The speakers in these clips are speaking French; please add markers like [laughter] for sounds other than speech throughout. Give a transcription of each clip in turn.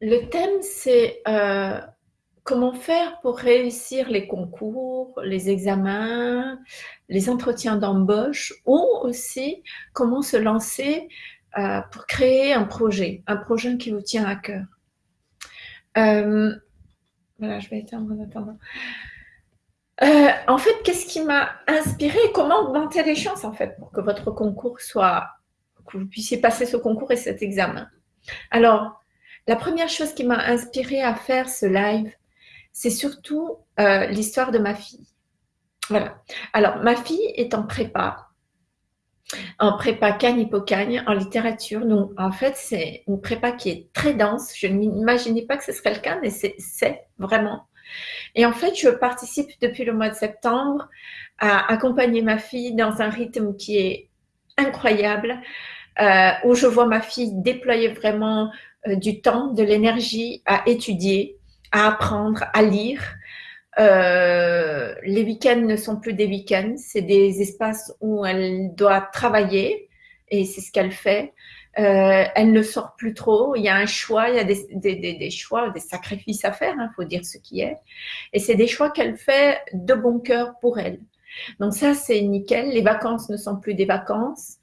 Le thème, c'est euh, comment faire pour réussir les concours, les examens, les entretiens d'embauche ou aussi comment se lancer euh, pour créer un projet, un projet qui vous tient à cœur. Euh, voilà, je vais éteindre en attendant. en fait, qu'est-ce qui m'a inspiré Comment augmenter les chances en fait pour que votre concours soit, que vous puissiez passer ce concours et cet examen? Alors, la première chose qui m'a inspirée à faire ce live, c'est surtout euh, l'histoire de ma fille. Voilà. Alors, ma fille est en prépa, en prépa Cagne-Hippocagne, en littérature. Donc, en fait, c'est une prépa qui est très dense. Je n'imaginais pas que ce serait le cas, mais c'est vraiment. Et en fait, je participe depuis le mois de septembre à accompagner ma fille dans un rythme qui est incroyable, euh, où je vois ma fille déployer vraiment du temps, de l'énergie à étudier, à apprendre, à lire. Euh, les week-ends ne sont plus des week-ends, c'est des espaces où elle doit travailler et c'est ce qu'elle fait. Euh, elle ne sort plus trop, il y a un choix, il y a des, choix, des sacrifices à faire, il hein, faut dire ce qui est. Et c'est des choix qu'elle fait de bon cœur pour elle. Donc ça, c'est nickel. Les vacances ne sont plus des vacances.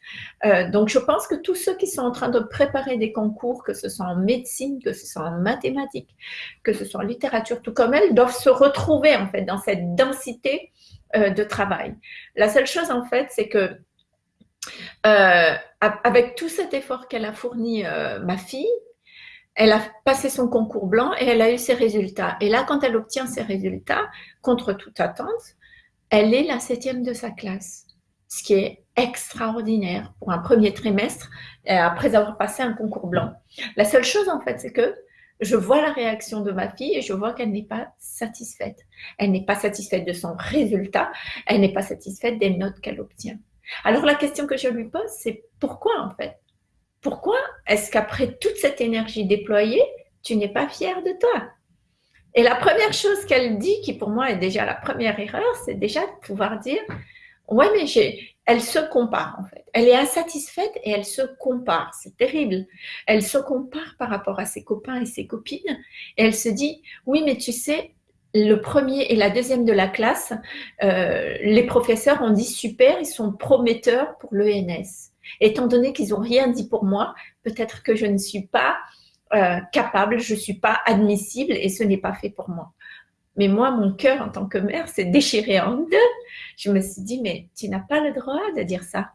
Euh, donc je pense que tous ceux qui sont en train de préparer des concours, que ce soit en médecine, que ce soit en mathématiques, que ce soit en littérature, tout comme elles, doivent se retrouver en fait dans cette densité euh, de travail. La seule chose en fait, c'est que euh, avec tout cet effort qu'elle a fourni ma fille, elle a passé son concours blanc et elle a eu ses résultats. Et là, quand elle obtient ses résultats, contre toute attente, elle est la septième de sa classe, ce qui est extraordinaire pour un premier trimestre euh, après avoir passé un concours blanc. La seule chose en fait, c'est que je vois la réaction de ma fille et je vois qu'elle n'est pas satisfaite. Elle n'est pas satisfaite de son résultat, elle n'est pas satisfaite des notes qu'elle obtient. Alors la question que je lui pose, c'est pourquoi en fait? Pourquoi est-ce qu'après toute cette énergie déployée, tu n'es pas fière de toi? Et la première chose qu'elle dit, qui pour moi est déjà la première erreur, c'est déjà de pouvoir dire, ouais, mais j'ai, elle se compare en fait. Elle est insatisfaite et elle se compare. C'est terrible. Elle se compare par rapport à ses copains et ses copines. Et elle se dit, oui, mais tu sais, le premier et la deuxième de la classe, euh, les professeurs ont dit super, ils sont prometteurs pour l'ENS. Étant donné qu'ils n'ont rien dit pour moi, peut-être que je ne suis pas euh, capable, je ne suis pas admissible et ce n'est pas fait pour moi. Mais moi, mon cœur en tant que mère s'est déchiré en deux. Je me suis dit, mais tu n'as pas le droit de dire ça.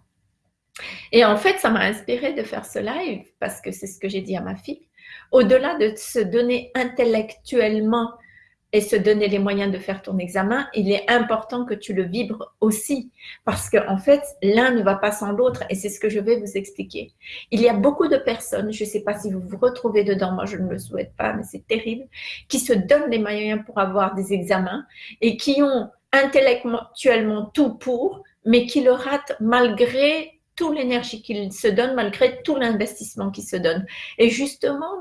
Et en fait, ça m'a inspiré de faire ce live parce que c'est ce que j'ai dit à ma fille. Au-delà de se donner intellectuellement et se donner les moyens de faire ton examen, il est important que tu le vibres aussi. Parce que en fait, l'un ne va pas sans l'autre et c'est ce que je vais vous expliquer. Il y a beaucoup de personnes, je ne sais pas si vous vous retrouvez dedans, moi je ne le souhaite pas, mais c'est terrible, qui se donnent les moyens pour avoir des examens et qui ont intellectuellement tout pour, mais qui le ratent malgré toute l'énergie qu'ils se donnent, malgré tout l'investissement qu'ils se donnent. Et justement,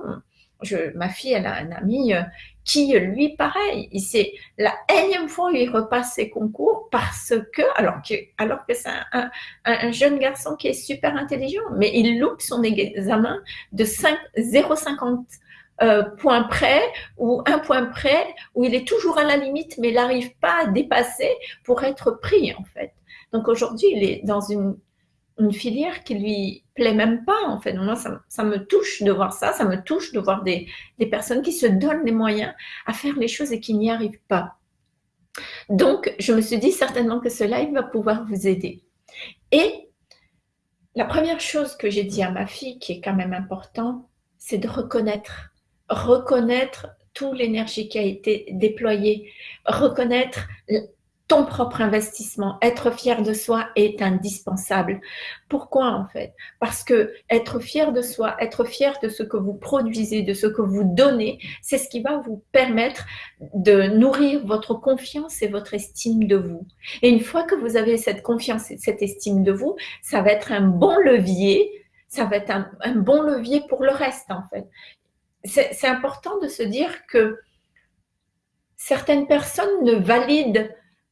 ma fille, elle a un ami euh, qui, lui, pareil, c'est la énième fois où il repasse ses concours parce que, alors que, alors que c'est un, jeune garçon qui est super intelligent, mais il loupe son examen de 0,50 euh, points près ou un point près, où il est toujours à la limite, mais il n'arrive pas à dépasser pour être pris, en fait. Donc aujourd'hui, il est dans une une filière qui lui plaît même pas en fait. Moi, ça, me touche de voir ça, ça me touche de voir des, personnes qui se donnent les moyens à faire les choses et qui n'y arrivent pas. Donc, je me suis dit certainement que ce live va pouvoir vous aider. Et la première chose que j'ai dit à ma fille, qui est quand même important, c'est de reconnaître, reconnaître toute l'énergie qui a été déployée, reconnaître ton propre investissement. Être fier de soi est indispensable. Pourquoi en fait? Parce que être fier de soi, être fier de ce que vous produisez, de ce que vous donnez, c'est ce qui va vous permettre de nourrir votre confiance et votre estime de vous. Et une fois que vous avez cette confiance et cette estime de vous, ça va être un bon levier, ça va être un, un bon levier pour le reste en fait. C'est important de se dire que certaines personnes ne valident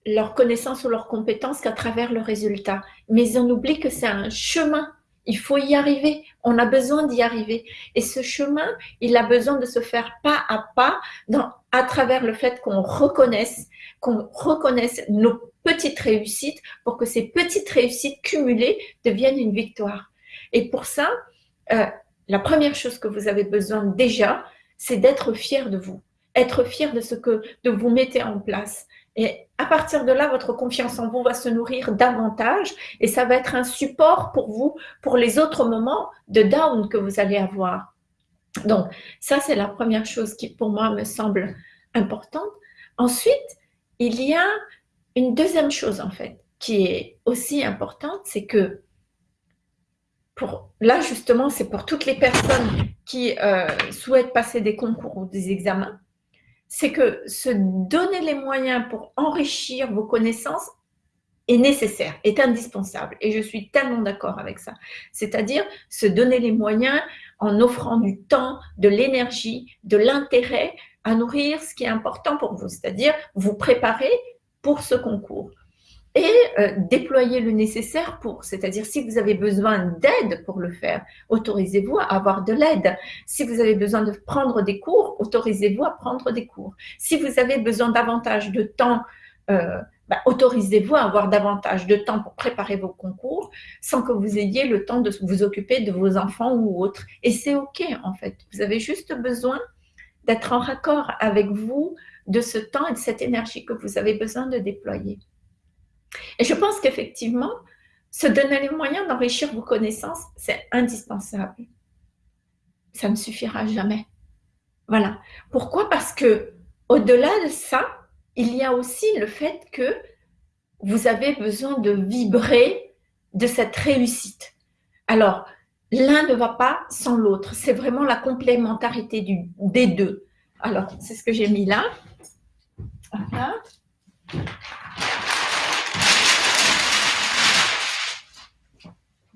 leur connaissance ou leurs compétences qu'à travers le résultat. Mais on oublie que c'est un chemin. Il faut y arriver. On a besoin d'y arriver. Et ce chemin, il a besoin de se faire pas à pas dans, à travers le fait qu'on reconnaisse, qu'on reconnaisse nos petites réussites pour que ces petites réussites cumulées deviennent une victoire. Et pour ça, euh, la première chose que vous avez besoin déjà, c'est d'être fier de vous, être fier de ce que de vous mettez en place. Et à partir de là, votre confiance en vous va se nourrir davantage et ça va être un support pour vous pour les autres moments de down que vous allez avoir. Donc, ça, c'est la première chose qui, pour moi, me semble importante. Ensuite, il y a une deuxième chose, en fait, qui est aussi importante, c'est que là, justement, c'est pour toutes les personnes qui euh, souhaitent passer des concours ou des examens, c'est que se donner les moyens pour enrichir vos connaissances est nécessaire, est indispensable. Et je suis tellement d'accord avec ça. C'est-à-dire se donner les moyens en offrant du temps, de l'énergie, de l'intérêt à nourrir ce qui est important pour vous, c'est-à-dire vous préparer pour ce concours et euh, déployer le nécessaire pour. C'est-à-dire, si vous avez besoin d'aide pour le faire, autorisez-vous à avoir de l'aide. Si vous avez besoin de prendre des cours, autorisez-vous à prendre des cours. Si vous avez besoin davantage de temps, euh, bah, autorisez-vous à avoir davantage de temps pour préparer vos concours sans que vous ayez le temps de vous occuper de vos enfants ou autres. Et c'est OK, en fait. Vous avez juste besoin d'être en raccord avec vous de ce temps et de cette énergie que vous avez besoin de déployer. Et je pense qu'effectivement, se donner les moyens d'enrichir vos connaissances, c'est indispensable. Ça ne suffira jamais. Voilà. Pourquoi? Parce que au-delà de ça, il y a aussi le fait que vous avez besoin de vibrer de cette réussite. Alors, l'un ne va pas sans l'autre. C'est vraiment la complémentarité des deux. Alors, c'est ce que j'ai mis là. Voilà.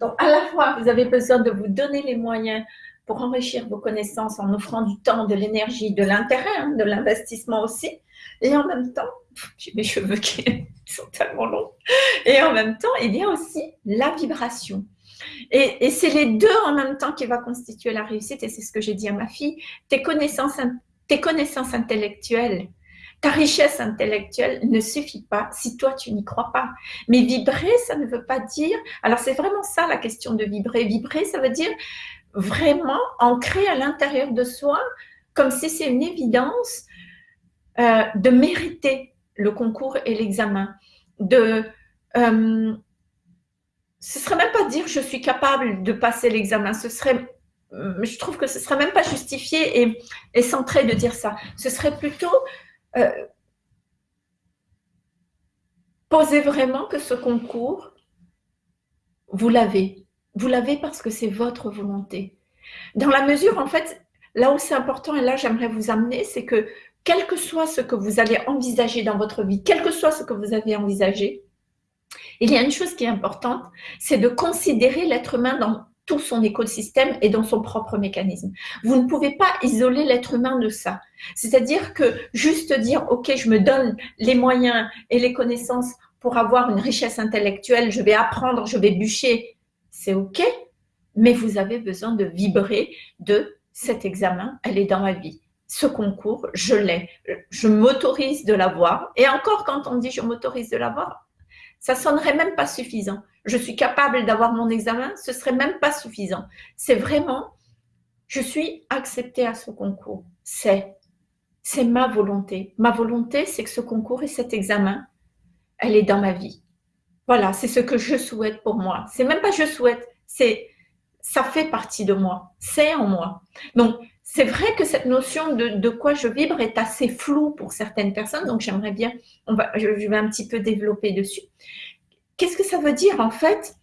Donc, à la fois, vous avez besoin de vous donner les moyens pour enrichir vos connaissances en offrant du temps, de l'énergie, de l'intérêt, hein, de l'investissement aussi. Et en même temps, j'ai mes cheveux qui [laughs] sont tellement longs. Et en même temps, il y a aussi la vibration. Et, et c'est les deux en même temps qui va constituer la réussite. Et c'est ce que j'ai dit à ma fille. Tes tes connaissances intellectuelles, ta richesse intellectuelle ne suffit pas si toi, tu n'y crois pas. Mais vibrer, ça ne veut pas dire... Alors, c'est vraiment ça la question de vibrer. Vibrer, ça veut dire vraiment ancrer à l'intérieur de soi, comme si c'est une évidence, euh, de mériter le concours et l'examen. De... Euh, ce serait même pas dire je suis capable de passer l'examen, ce serait je trouve que ce serait même pas justifié et centré de dire ça. Ce serait plutôt euh, posez vraiment que ce concours, vous l'avez. Vous l'avez parce que c'est votre volonté. Dans la mesure, en fait, là où c'est important, et là j'aimerais vous amener, c'est que quel que soit ce que vous allez envisager dans votre vie, quel que soit ce que vous avez envisagé, il y a une chose qui est importante, c'est de considérer l'être humain dans tout son écosystème et dans son propre mécanisme. Vous ne pouvez pas isoler l'être humain de ça. C'est-à-dire que juste dire, OK, je me donne les moyens et les connaissances pour avoir une richesse intellectuelle, je vais apprendre, je vais bûcher, c'est OK, mais vous avez besoin de vibrer de cet examen, elle est dans ma vie. Ce concours, je l'ai. Je m'autorise de l'avoir. Et encore, quand on dit je m'autorise de l'avoir, ça sonnerait même pas suffisant je suis capable d'avoir mon examen, ce serait même pas suffisant. C'est vraiment, je suis acceptée à ce concours. C'est, c'est ma volonté. Ma volonté, c'est que ce concours et cet examen, elle est dans ma vie. Voilà, c'est ce que je souhaite pour moi. C'est même pas je souhaite, c'est ça fait partie de moi, c'est en moi. Donc, c'est vrai que cette notion de, de, quoi je vibre est assez floue pour certaines personnes, donc j'aimerais bien, on va, je vais un petit peu développer dessus. Qu'est-ce que ça veut dire en fait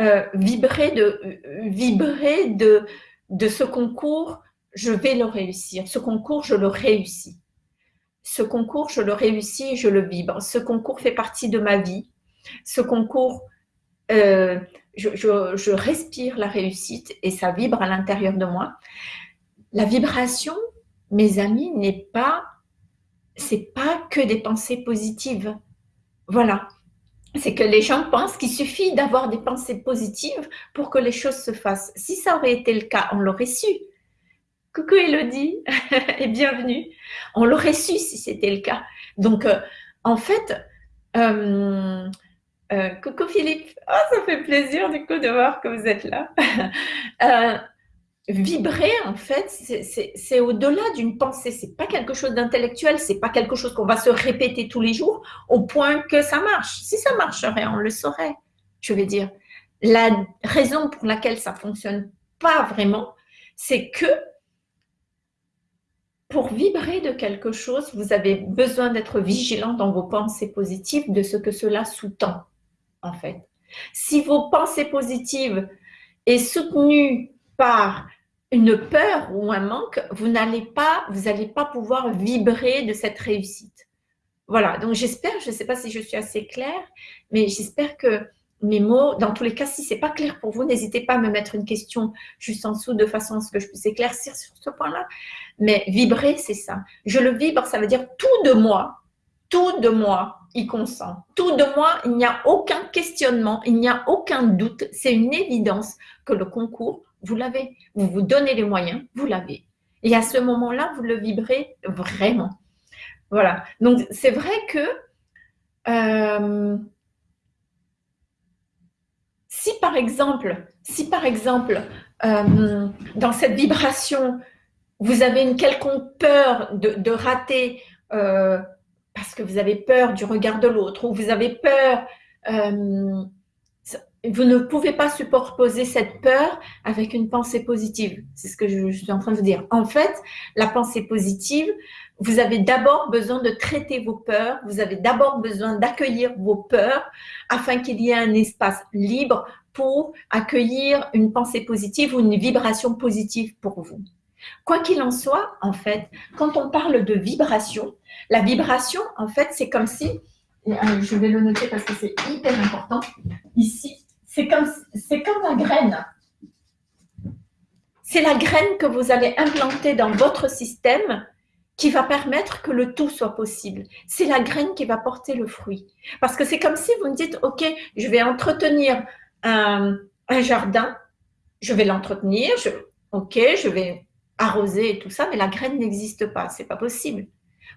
euh, vibrer, de, vibrer de, ce concours, je vais le réussir. Ce concours, je le réussis. Ce concours, je le réussis et je le vibre. Ce concours fait partie de ma vie. Ce concours, euh, je, je, respire la réussite et ça vibre à l'intérieur de moi. La vibration, mes amis, n'est pas, c'est pas que des pensées positives. Voilà c'est que les gens pensent qu'il suffit d'avoir des pensées positives pour que les choses se fassent. Si ça aurait été le cas, on l'aurait su. Coucou Elodie [laughs] et bienvenue. On l'aurait su si c'était le cas. Donc, euh, en fait, euh, euh, coucou Philippe. Oh, ça fait plaisir du coup de voir que vous êtes là. [laughs] vibrer, en fait, c'est au-delà d'une pensée. C'est pas quelque chose d'intellectuel, c'est pas quelque chose qu'on va se répéter tous les jours au point que ça marche. Si ça marcherait, on le saurait. Je vais dire, la raison pour laquelle ça fonctionne pas vraiment, c'est que pour vibrer de quelque chose, vous avez besoin d'être vigilant dans vos pensées positives de ce que cela sous-tend, en fait. Si vos pensées positives est soutenues par une peur ou un manque, vous n'allez pas, vous n'allez pas pouvoir vibrer de cette réussite. Voilà, donc j'espère, je ne sais pas si je suis assez claire, mais j'espère que mes mots, dans tous les cas, si c'est pas clair pour vous, n'hésitez pas à me mettre une question juste en dessous de façon à ce que je puisse éclaircir sur ce point-là. Mais vibrer, c'est ça. Je le vibre, ça veut dire tout de moi, tout de moi consent. Tout de moi, il n'y a aucun questionnement, il n'y a aucun doute. C'est une évidence que le concours vous l'avez. Vous vous donnez les moyens, vous l'avez. Et à ce moment-là, vous le vibrez vraiment. Voilà. Donc, c'est vrai que euh, si par exemple, si par exemple, euh, dans cette vibration, vous avez une quelconque peur de, rater euh, parce que vous avez peur du regard de l'autre ou vous avez peur vous ne pouvez pas superposer cette peur avec une pensée positive. C'est ce que je, suis en train de vous dire. En fait, la pensée positive, vous avez d'abord besoin de traiter vos peurs, vous avez d'abord besoin d'accueillir vos peurs afin qu'il y ait un espace libre pour accueillir une pensée positive ou une vibration positive pour vous. Quoi qu'il en soit, en fait, quand on parle de vibration, la vibration, en fait, c'est comme si, euh, je vais le noter parce que c'est hyper important, ici, c'est comme, comme la graine. C'est la graine que vous allez implanter dans votre système qui va permettre que le tout soit possible. C'est la graine qui va porter le fruit. Parce que c'est comme si vous me dites, OK, je vais entretenir un, jardin, je vais l'entretenir, OK, je vais arroser et tout ça, mais la graine n'existe pas, c'est pas possible.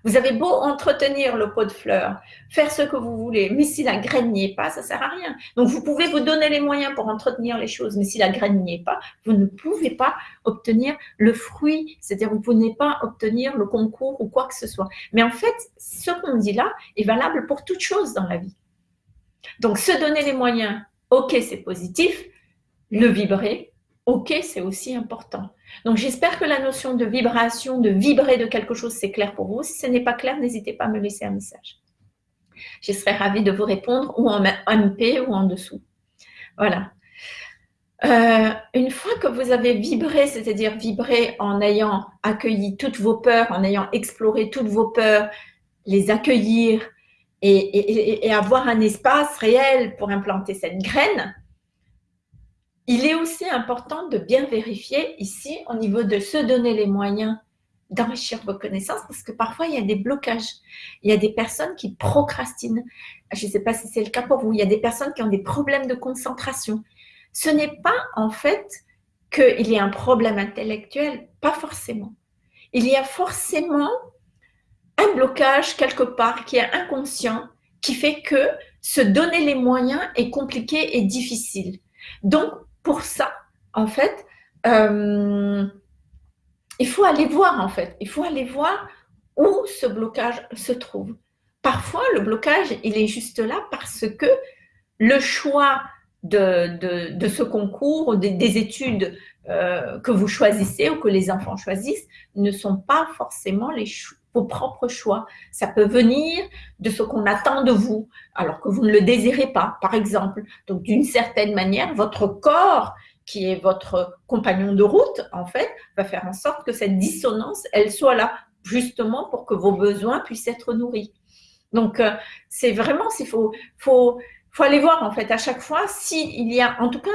Vous avez beau entretenir le pot de fleurs, faire ce que vous voulez, mais si la graine n'y est pas, ça sert à rien. Donc, vous pouvez vous donner les moyens pour entretenir les choses, mais si la graine n'y est pas, vous ne pouvez pas obtenir le fruit, c'est-à-dire vous ne pouvez pas obtenir le concours ou quoi que ce soit. Mais en fait, ce qu'on dit là est valable pour toute chose dans la vie. Donc, se donner les moyens, ok, c'est positif, le vibrer, ok, c'est aussi important. Donc, j'espère que la notion de vibration, de vibrer de quelque chose, c'est clair pour vous. Si ce n'est pas clair, n'hésitez pas à me laisser un message. Je serai ravie de vous répondre ou en MP ou en dessous. Voilà. Euh, une fois que vous avez vibré, c'est-à-dire vibré en ayant accueilli toutes vos peurs, en ayant exploré toutes vos peurs, les accueillir et avoir un espace réel pour implanter cette graine, il est aussi important de bien vérifier ici au niveau de se donner les moyens d'enrichir vos connaissances parce que parfois il y a des blocages. Il y a des personnes qui procrastinent. Je ne sais pas si c'est le cas pour vous. Il y a des personnes qui ont des problèmes de concentration. Ce n'est pas en fait qu'il y a un problème intellectuel, pas forcément. Il y a forcément un blocage quelque part qui est inconscient qui fait que se donner les moyens est compliqué et difficile. Donc, pour ça, en fait, euh, il faut aller voir, en fait. Il faut aller voir où ce blocage se trouve. Parfois, le blocage, il est juste là parce que le choix de, ce concours, des, des études euh, que vous choisissez ou que les enfants choisissent, ne sont pas forcément les vos propres choix. Ça peut venir de ce qu'on attend de vous, alors que vous ne le désirez pas, par exemple. Donc, d'une certaine manière, votre corps, qui est votre compagnon de route, en fait, va faire en sorte que cette dissonance, elle soit là, justement pour que vos besoins puissent être nourris. Donc, euh, c'est vraiment, il faut, faut, faut aller voir, en fait, à chaque fois, s'il y a, en tout cas,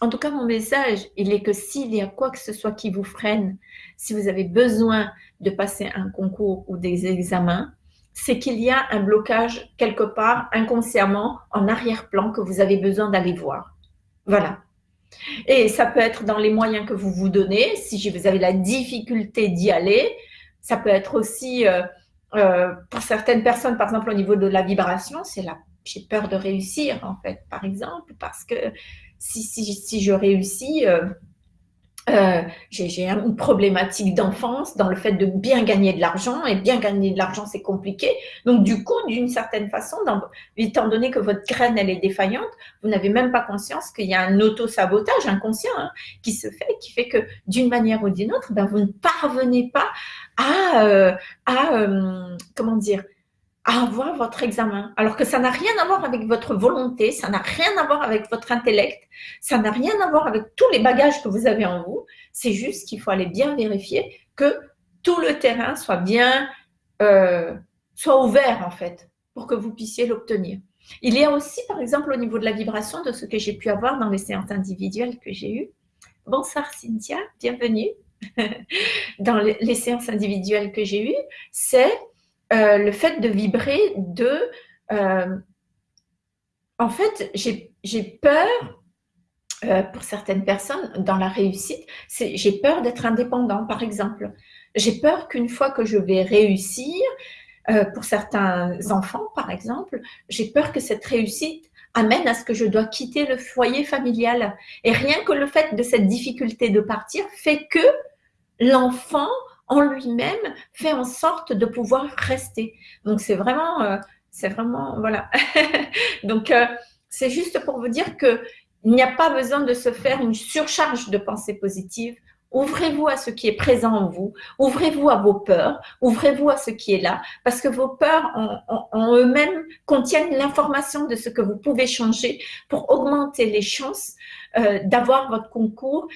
en tout cas, mon message, il est que s'il y a quoi que ce soit qui vous freine, si vous avez besoin de passer un concours ou des examens, c'est qu'il y a un blocage quelque part inconsciemment en arrière-plan que vous avez besoin d'aller voir. Voilà. Et ça peut être dans les moyens que vous vous donnez, si vous avez la difficulté d'y aller. Ça peut être aussi, euh, euh, pour certaines personnes, par exemple au niveau de la vibration, c'est là, j'ai peur de réussir en fait, par exemple, parce que si, si, si je réussis, euh, euh, j'ai une problématique d'enfance dans le fait de bien gagner de l'argent et bien gagner de l'argent c'est compliqué. Donc du coup, d'une certaine façon, étant donné que votre graine elle est défaillante, vous n'avez même pas conscience qu'il y a un auto-sabotage inconscient hein, qui se fait, qui fait que d'une manière ou d'une autre, ben, vous ne parvenez pas à, euh, à comment dire, à avoir votre examen. Alors que ça n'a rien à voir avec votre volonté, ça n'a rien à voir avec votre intellect, ça n'a rien à voir avec tous les bagages que vous avez en vous. C'est juste qu'il faut aller bien vérifier que tout le terrain soit bien, euh, soit ouvert en fait, pour que vous puissiez l'obtenir. Il y a aussi, par exemple, au niveau de la vibration, de ce que j'ai pu avoir dans les séances individuelles que j'ai eues. Bonsoir Cynthia, bienvenue. [laughs] dans les séances individuelles que j'ai eues, c'est euh, le fait de vibrer de... Euh, en fait, j'ai peur, euh, pour certaines personnes, dans la réussite, j'ai peur d'être indépendant, par exemple. J'ai peur qu'une fois que je vais réussir, pour certains enfants, par exemple, j'ai peur que cette réussite amène à ce que je dois quitter le foyer familial. Et rien que le fait de cette difficulté de partir fait que l'enfant en lui-même fait en sorte de pouvoir rester. Donc c'est vraiment, euh, c'est vraiment, voilà. [laughs] Donc euh, c'est juste pour vous dire que il n'y a pas besoin de se faire une surcharge de pensées positives. Ouvrez-vous à ce qui est présent en vous, ouvrez-vous à vos peurs, ouvrez-vous à ce qui est là, parce que vos peurs en, eux-mêmes contiennent l'information de ce que vous pouvez changer pour augmenter les chances euh, d'avoir votre concours,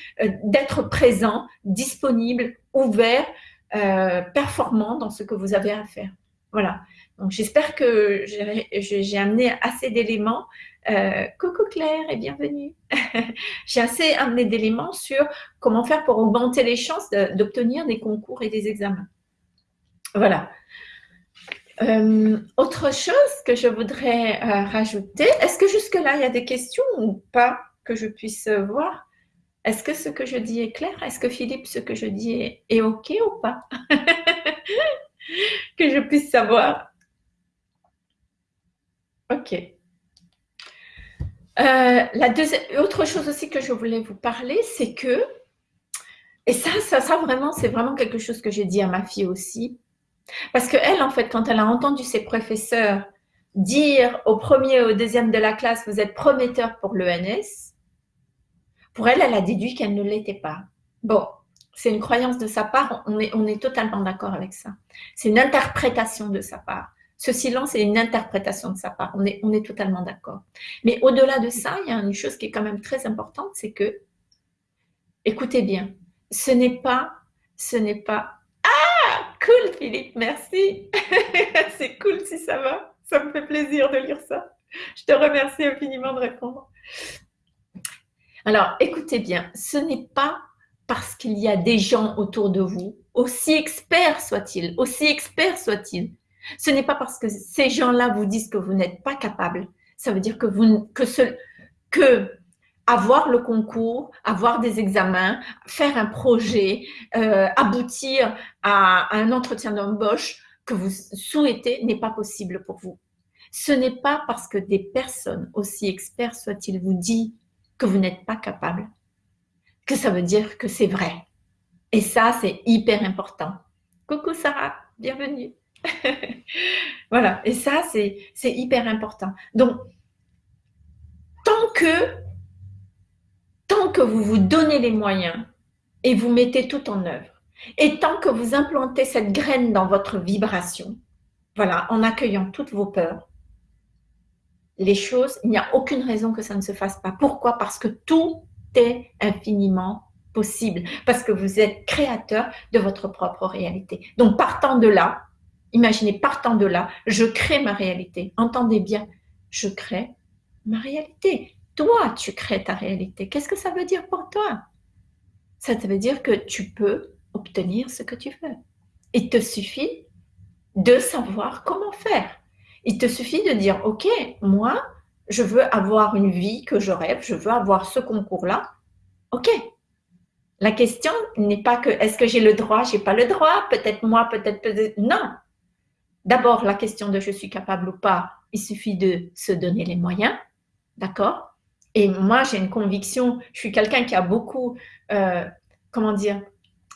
d'être présent, disponible, ouvert, euh, performant dans ce que vous avez à faire. Voilà. Donc, j'espère que j'ai amené assez d'éléments. Euh, coucou Claire et bienvenue. [laughs] j'ai assez amené d'éléments sur comment faire pour augmenter les chances d'obtenir des concours et des examens. Voilà. Euh, autre chose que je voudrais rajouter, est-ce que jusque-là, il y a des questions ou pas? Que je puisse voir est-ce que ce que je dis est clair? Est-ce que Philippe, ce que je dis est, OK ou pas? [laughs] Que je puisse savoir. OK. Euh, la deuxième, autre chose aussi que je voulais vous parler, c'est que, et ça, ça, ça vraiment, c'est vraiment quelque chose que j'ai dit à ma fille aussi, parce qu'elle, en fait, quand elle a entendu ses professeurs dire au premier et au deuxième de la classe, vous êtes prometteur pour l'ENS, pour elle, elle a déduit qu'elle ne l'était pas. Bon, c'est une croyance de sa part, on est, totalement d'accord avec ça. C'est une interprétation de sa part. Ce silence est une interprétation de sa part, on est, on est totalement d'accord. Mais au-delà de ça, il y a une chose qui est quand même très importante, c'est que, écoutez bien, ce n'est pas, ce n'est pas, ah, cool Philippe, merci, [laughs] c'est cool si ça va, ça me fait plaisir de lire ça. Je te remercie infiniment de répondre. Alors, écoutez bien, ce n'est pas parce qu'il y a des gens autour de vous, aussi experts soient-ils, aussi experts soient-ils, ce n'est pas parce que ces gens-là vous disent que vous n'êtes pas capable. Ça veut dire que, vous, que, ce, que avoir le concours, avoir des examens, faire un projet, euh, aboutir à, un entretien d'embauche que vous souhaitez n'est pas possible pour vous. Ce n'est pas parce que des personnes, aussi experts soient-ils, vous disent que vous n'êtes pas capable, que ça veut dire que c'est vrai. Et ça, c'est hyper important. Coucou Sarah, bienvenue. [laughs] voilà, et ça, c'est hyper important. Donc, tant que, tant que vous vous donnez les moyens et vous mettez tout en œuvre, et tant que vous implantez cette graine dans votre vibration, voilà, en accueillant toutes vos peurs, les choses, il n'y a aucune raison que ça ne se fasse pas. Pourquoi? Parce que tout est infiniment possible, parce que vous êtes créateur de votre propre réalité. Donc, partant de là, imaginez, partant de là, je crée ma réalité. Entendez bien, je crée ma réalité. Toi, tu crées ta réalité. Qu'est-ce que ça veut dire pour toi? Ça veut dire que tu peux obtenir ce que tu veux. Il te suffit de savoir comment faire. Il te suffit de dire, OK, moi, je veux avoir une vie que je rêve, je veux avoir ce concours-là. OK. La question n'est pas que est-ce que j'ai le droit, j'ai pas le droit, peut-être moi, peut-être peut-être. Non. D'abord, la question de je suis capable ou pas, il suffit de se donner les moyens. D'accord? Et moi, j'ai une conviction, je suis quelqu'un qui a beaucoup, euh, comment dire,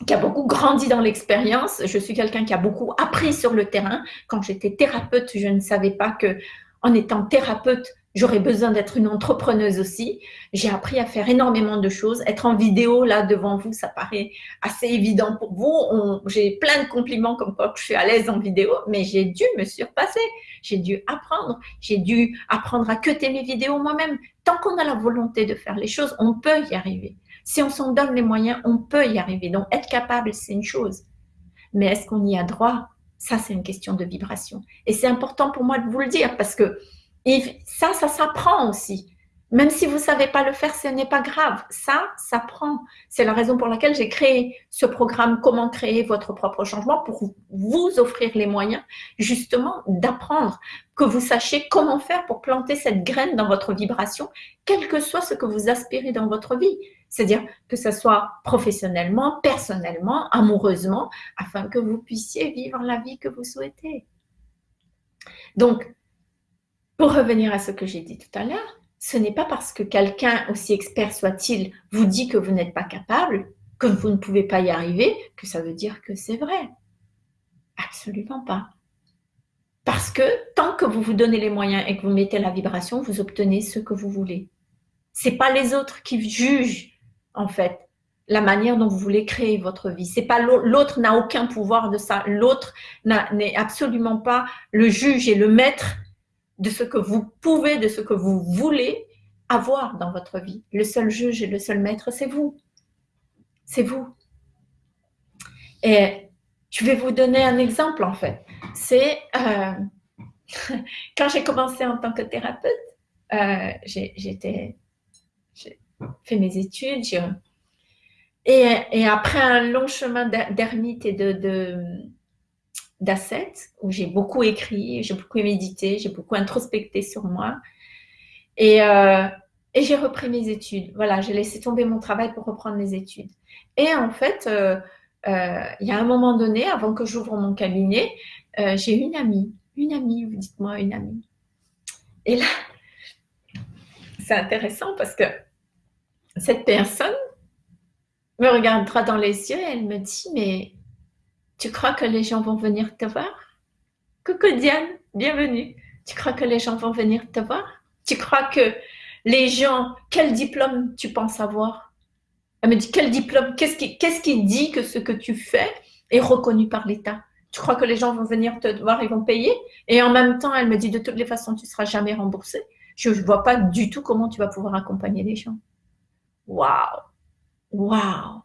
qui a beaucoup grandi dans l'expérience. Je suis quelqu'un qui a beaucoup appris sur le terrain. Quand j'étais thérapeute, je ne savais pas que en étant thérapeute, j'aurais besoin d'être une entrepreneuse aussi. J'ai appris à faire énormément de choses. Être en vidéo là devant vous, ça paraît assez évident pour vous. J'ai plein de compliments comme quoi je suis à l'aise en vidéo, mais j'ai dû me surpasser. J'ai dû apprendre. J'ai dû apprendre à cuter mes vidéos moi-même. Tant qu'on a la volonté de faire les choses, on peut y arriver. Si on s'en donne les moyens, on peut y arriver. Donc, être capable, c'est une chose. Mais est-ce qu'on y a droit? Ça, c'est une question de vibration. Et c'est important pour moi de vous le dire parce que ça, ça s'apprend aussi. Même si vous ne savez pas le faire, ce n'est pas grave. Ça, ça prend. C'est la raison pour laquelle j'ai créé ce programme Comment créer votre propre changement pour vous offrir les moyens justement d'apprendre, que vous sachiez comment faire pour planter cette graine dans votre vibration, quel que soit ce que vous aspirez dans votre vie. C'est-à-dire que ce soit professionnellement, personnellement, amoureusement, afin que vous puissiez vivre la vie que vous souhaitez. Donc, pour revenir à ce que j'ai dit tout à l'heure, ce n'est pas parce que quelqu'un, aussi expert soit-il, vous dit que vous n'êtes pas capable, que vous ne pouvez pas y arriver, que ça veut dire que c'est vrai. Absolument pas. Parce que tant que vous vous donnez les moyens et que vous mettez la vibration, vous obtenez ce que vous voulez. C'est pas les autres qui jugent, en fait, la manière dont vous voulez créer votre vie. C'est pas l'autre n'a aucun pouvoir de ça. L'autre n'est absolument pas le juge et le maître de ce que vous pouvez, de ce que vous voulez avoir dans votre vie. Le seul juge et le seul maître, c'est vous. C'est vous. Et je vais vous donner un exemple en fait. C'est euh, [laughs] quand j'ai commencé en tant que thérapeute, euh, j'ai fait mes études. Et, après un long chemin d'ermite et de, d'assets où j'ai beaucoup écrit, j'ai beaucoup médité, j'ai beaucoup introspecté sur moi. Et, euh, et j'ai repris mes études. Voilà, j'ai laissé tomber mon travail pour reprendre mes études. Et en fait, euh, euh, il y a un moment donné, avant que j'ouvre mon cabinet, j'ai une amie. Une amie, vous dites-moi une amie. Et là, [laughs] c'est intéressant parce que cette personne me regarde droit dans les yeux et elle me dit, mais tu crois que les gens vont venir te voir? Coucou Diane, bienvenue. Tu crois que les gens vont venir te voir? Tu crois que les gens, quel diplôme tu penses avoir? Elle me dit, quel diplôme? Qu'est-ce qui, qu'est-ce qui dit que ce que tu fais est reconnu par l'État? Tu crois que les gens vont venir te voir et vont payer? Et en même temps, elle me dit, de toutes les façons, tu ne seras jamais remboursé. Je ne vois pas du tout comment tu vas pouvoir accompagner les gens. Waouh Waouh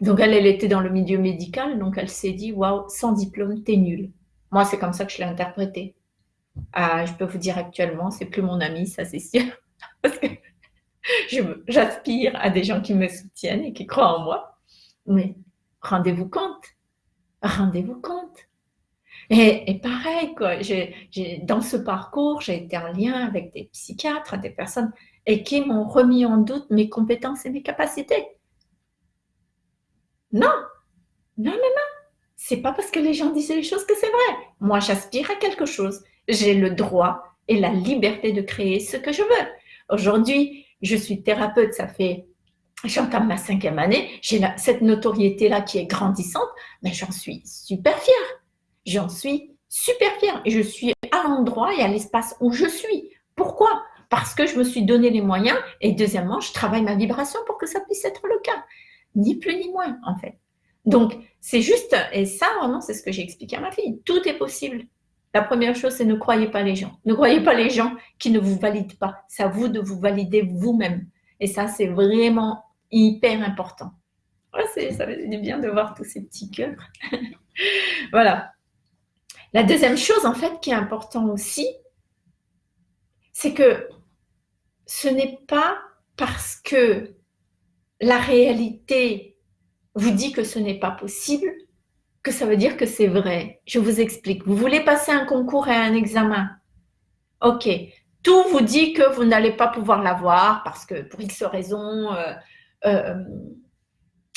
donc elle, elle était dans le milieu médical, donc elle s'est dit, waouh, sans diplôme, t'es nul. Moi, c'est comme ça que je l'ai interprété. Ah, je peux vous dire actuellement, c'est plus mon ami, ça c'est sûr. [laughs] Parce que j'aspire à des gens qui me soutiennent et qui croient en moi. Mais rendez-vous compte, rendez-vous compte. Et, et, pareil, quoi, dans ce parcours, j'ai été en lien avec des psychiatres, des personnes et qui m'ont remis en doute mes compétences et mes capacités. Non, non, non, non. C'est pas parce que les gens disent les choses que c'est vrai. Moi, j'aspire à quelque chose. J'ai le droit et la liberté de créer ce que je veux. Aujourd'hui, je suis thérapeute, ça fait, j'entame ma cinquième année, j'ai cette notoriété-là qui est grandissante, mais j'en suis super fière. J'en suis super fière et je suis à l'endroit et à l'espace où je suis. Pourquoi? Parce que je me suis donné les moyens et deuxièmement, je travaille ma vibration pour que ça puisse être le cas ni plus ni moins, en fait. Donc, c'est juste, et ça, vraiment, c'est ce que j'ai expliqué à ma fille. Tout est possible. La première chose, c'est ne croyez pas les gens. Ne croyez pas les gens qui ne vous valident pas. C'est à vous de vous valider vous-même. Et ça, c'est vraiment hyper important. Voilà, ça fait du bien de voir tous ces petits cœurs. [laughs] voilà. La deuxième chose, en fait, qui est important aussi, c'est que ce n'est pas parce que la réalité vous dit que ce n'est pas possible que ça veut dire que c'est vrai. Je vous explique. Vous voulez passer un concours et un examen. Ok. Tout vous dit que vous n'allez pas pouvoir l'avoir parce que pour X raisons, euh, euh,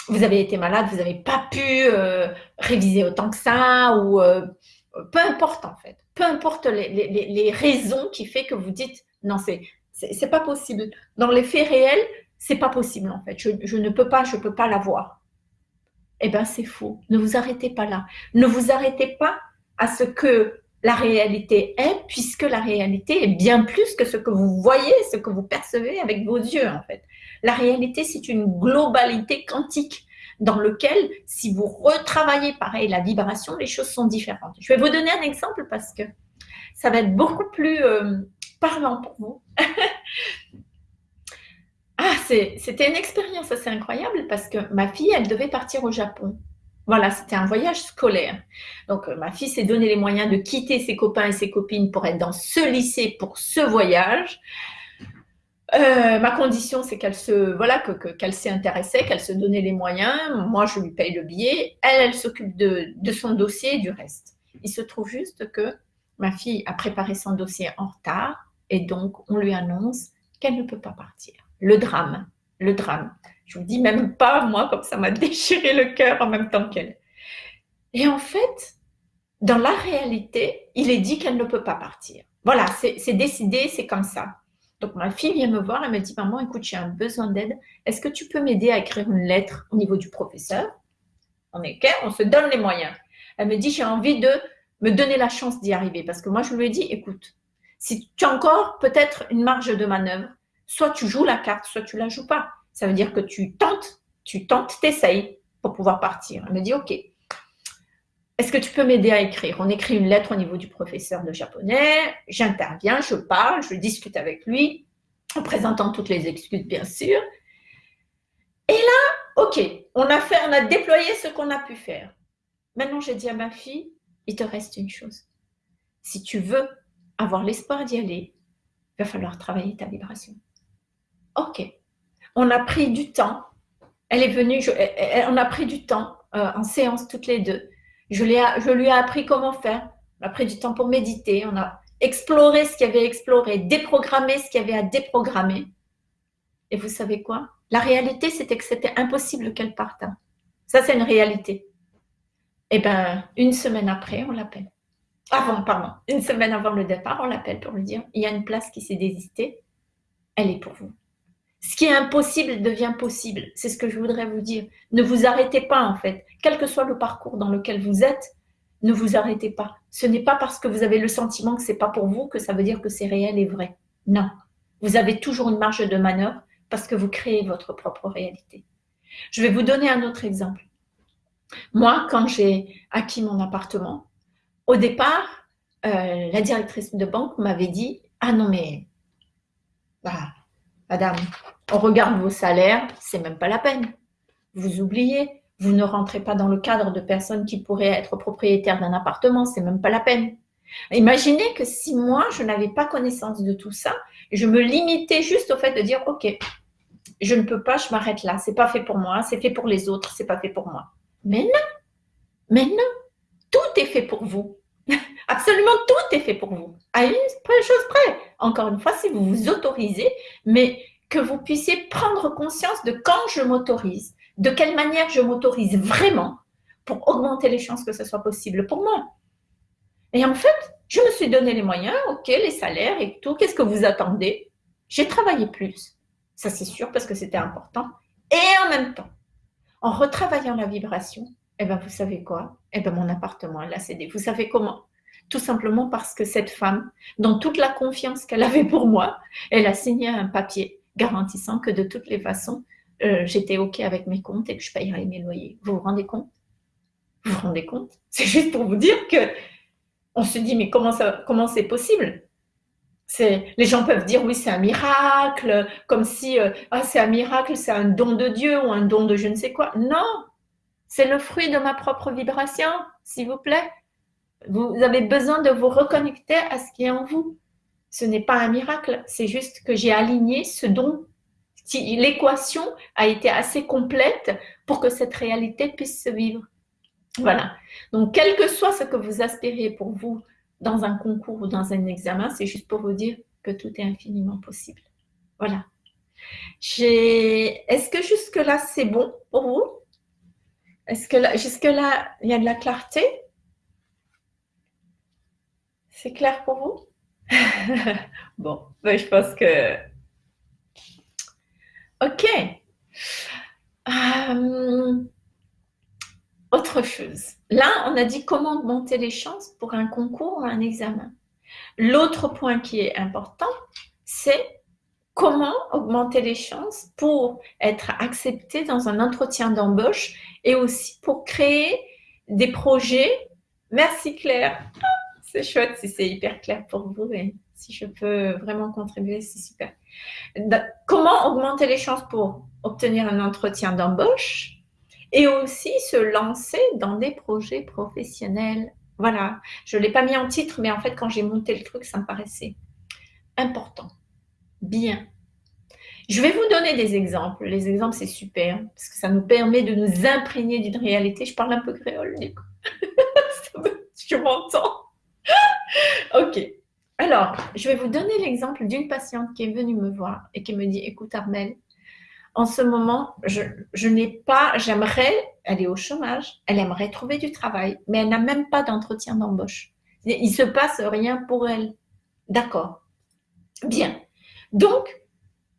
vous avez été malade, vous n'avez pas pu euh, réviser autant que ça ou peu importe en fait. Peu importe les, raisons qui fait que vous dites non, c'est c'est pas possible. Dans les faits réels, c'est pas possible en fait. Je, ne peux pas, je peux pas l'avoir eh bien c'est faux. Ne vous arrêtez pas là. Ne vous arrêtez pas à ce que la réalité est, puisque la réalité est bien plus que ce que vous voyez, ce que vous percevez avec vos yeux en fait. La réalité, c'est une globalité quantique dans lequel, si vous retravaillez pareil la vibration, les choses sont différentes. Je vais vous donner un exemple parce que ça va être beaucoup plus euh, parlant pour vous. C'était une expérience assez incroyable parce que ma fille, elle devait partir au Japon. Voilà, c'était un voyage scolaire. Donc, euh, ma fille s'est donné les moyens de quitter ses copains et ses copines pour être dans ce lycée pour ce voyage. Euh, ma condition, c'est qu'elle se, voilà, qu'elle s'est intéressée, qu'elle se donnait les moyens. Moi, je lui paye le billet. Elle, elle s'occupe de, de son dossier et du reste. Il se trouve juste que ma fille a préparé son dossier en retard et donc on lui annonce qu'elle ne peut pas partir le drame, le drame. Je vous dis même pas, moi, comme ça m'a [laughs] déchiré le cœur en même temps qu'elle. Et en fait, dans la réalité, il est dit qu'elle ne peut pas partir. Voilà, c'est décidé, c'est comme ça. Donc ma fille vient me voir, elle me dit, maman, écoute, j'ai un besoin d'aide. Est-ce que tu peux m'aider à écrire une lettre au niveau du professeur? On est clair, on se donne les moyens. Elle me dit, j'ai envie de me donner la chance d'y arriver. Parce que moi, je lui ai dit, écoute, si tu as encore peut-être une marge de manœuvre, soit tu joues la carte, soit tu la joues pas. Ça veut dire que tu tentes, tu tentes, t'essayes pour pouvoir partir. Elle me dit, OK, est-ce que tu peux m'aider à écrire? On écrit une lettre au niveau du professeur de japonais, j'interviens, je parle, je discute avec lui, en présentant toutes les excuses, bien sûr. Et là, OK, on a fait, on a déployé ce qu'on a pu faire. Maintenant, j'ai dit à ma fille, il te reste une chose. Si tu veux avoir l'espoir d'y aller, il va falloir travailler ta vibration. OK. On a pris du temps. Elle est venue, on a pris du temps euh, en séance toutes les deux. Je, lui ai appris comment faire. On a pris du temps pour méditer. On a exploré ce qu'il y avait à explorer, déprogrammé ce qu'il y avait à déprogrammer. Et vous savez quoi? La réalité, c'était que c'était impossible qu'elle parte. Hein. Ça, c'est une réalité. Eh bien, une semaine après, on l'appelle. Avant, pardon. Une semaine avant le départ, on l'appelle pour lui dire il y a une place qui s'est désistée. Elle est pour vous. Ce qui est impossible devient possible. C'est ce que je voudrais vous dire. Ne vous arrêtez pas, en fait. Quel que soit le parcours dans lequel vous êtes, ne vous arrêtez pas. Ce n'est pas parce que vous avez le sentiment que c'est pas pour vous que ça veut dire que c'est réel et vrai. Non. Vous avez toujours une marge de manœuvre parce que vous créez votre propre réalité. Je vais vous donner un autre exemple. Moi, quand j'ai acquis mon appartement, au départ, euh, la directrice de banque m'avait dit « Ah non, mais bah, Madame, on regarde vos salaires, c'est même pas la peine. Vous oubliez, vous ne rentrez pas dans le cadre de personnes qui pourraient être propriétaires d'un appartement, c'est même pas la peine. Imaginez que si moi, je n'avais pas connaissance de tout ça, je me limitais juste au fait de dire, OK, je ne peux pas, je m'arrête là, c'est pas fait pour moi, c'est fait pour les autres, c'est pas fait pour moi. Mais non, mais non, tout est fait pour vous. Absolument tout est fait pour vous. À une chose près. Encore une fois, si vous vous autorisez, mais que vous puissiez prendre conscience de quand je m'autorise, de quelle manière je m'autorise vraiment pour augmenter les chances que ce soit possible pour moi. Et en fait, je me suis donné les moyens, ok, les salaires et tout, qu'est-ce que vous attendez? J'ai travaillé plus, ça c'est sûr parce que c'était important. Et en même temps, en retravaillant la vibration, eh bien, vous savez quoi? Eh bien, mon appartement, elle a cédé. Vous savez comment Tout simplement parce que cette femme, dans toute la confiance qu'elle avait pour moi, elle a signé un papier garantissant que de toutes les façons, euh, j'étais OK avec mes comptes et que je payerais mes loyers. Vous vous rendez compte? Vous vous rendez compte? [laughs] C'est juste pour vous dire que on se dit, mais comment ça, comment c'est possible? Les gens peuvent dire oui c'est un miracle comme si euh, ah, c'est un miracle c'est un don de Dieu ou un don de je ne sais quoi non! C'est le fruit de ma propre vibration, s'il vous plaît. Vous avez besoin de vous reconnecter à ce qui est en vous. Ce n'est pas un miracle, c'est juste que j'ai aligné ce don. L'équation a été assez complète pour que cette réalité puisse se vivre. Voilà. Donc, quel que soit ce que vous aspirez pour vous dans un concours ou dans un examen, c'est juste pour vous dire que tout est infiniment possible. Voilà. Est-ce que jusque-là, c'est bon pour vous? Est-ce que jusque-là, il y a de la clarté? C'est clair pour vous? [laughs] Bon, ben, je pense que... Ok. Euh, autre chose. Là, on a dit comment augmenter les chances pour un concours ou un examen. L'autre point qui est important, c'est comment augmenter les chances pour être accepté dans un entretien d'embauche et aussi pour créer des projets. Merci Claire. C'est chouette si c'est hyper clair pour vous et si je peux vraiment contribuer, c'est super. Comment augmenter les chances pour obtenir un entretien d'embauche et aussi se lancer dans des projets professionnels? Voilà, je ne l'ai pas mis en titre, mais en fait, quand j'ai monté le truc, ça me paraissait important. Bien. Je vais vous donner des exemples. Les exemples, c'est super, parce que ça nous permet de nous imprégner d'une réalité. Je parle un peu créole, du coup. [laughs] je m'entends. [laughs] ok. Alors, je vais vous donner l'exemple d'une patiente qui est venue me voir et qui me dit, écoute Armel, en ce moment, je, n'ai pas, j'aimerais, elle est au chômage, elle aimerait trouver du travail, mais elle n'a même pas d'entretien d'embauche. Il se passe rien pour elle. D'accord. Bien. Donc,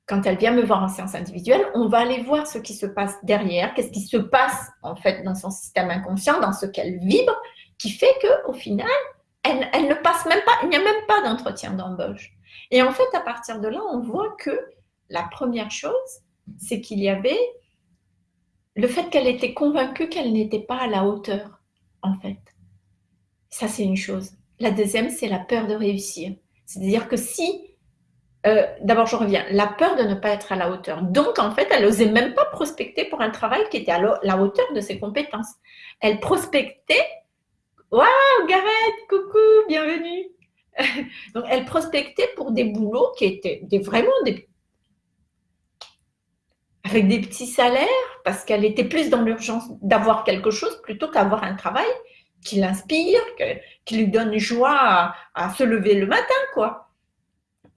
quand elle vient me voir en séance individuelle, on va aller voir ce qui se passe derrière, qu'est-ce qui se passe en fait dans son système inconscient, dans ce qu'elle vibre, qui fait que au final, elle, ne passe même pas, il n'y a même pas d'entretien d'embauche. Et en fait, à partir de là, on voit que la première chose, c'est qu'il y avait le fait qu'elle était convaincue qu'elle n'était pas à la hauteur, en fait. Ça, c'est une chose. La deuxième, c'est la peur de réussir. C'est-à-dire que si, euh, d'abord je reviens, la peur de ne pas être à la hauteur. Donc, en fait, elle n'osait même pas prospecter pour un travail qui était à la hauteur de ses compétences. Elle prospectait, waouh, Gareth, coucou, bienvenue. [laughs] Donc, elle prospectait pour des boulots qui étaient vraiment des avec des petits salaires, parce qu'elle était plus dans l'urgence d'avoir quelque chose plutôt qu'avoir un travail qui l'inspire, qui lui donne joie à, se lever le matin, quoi.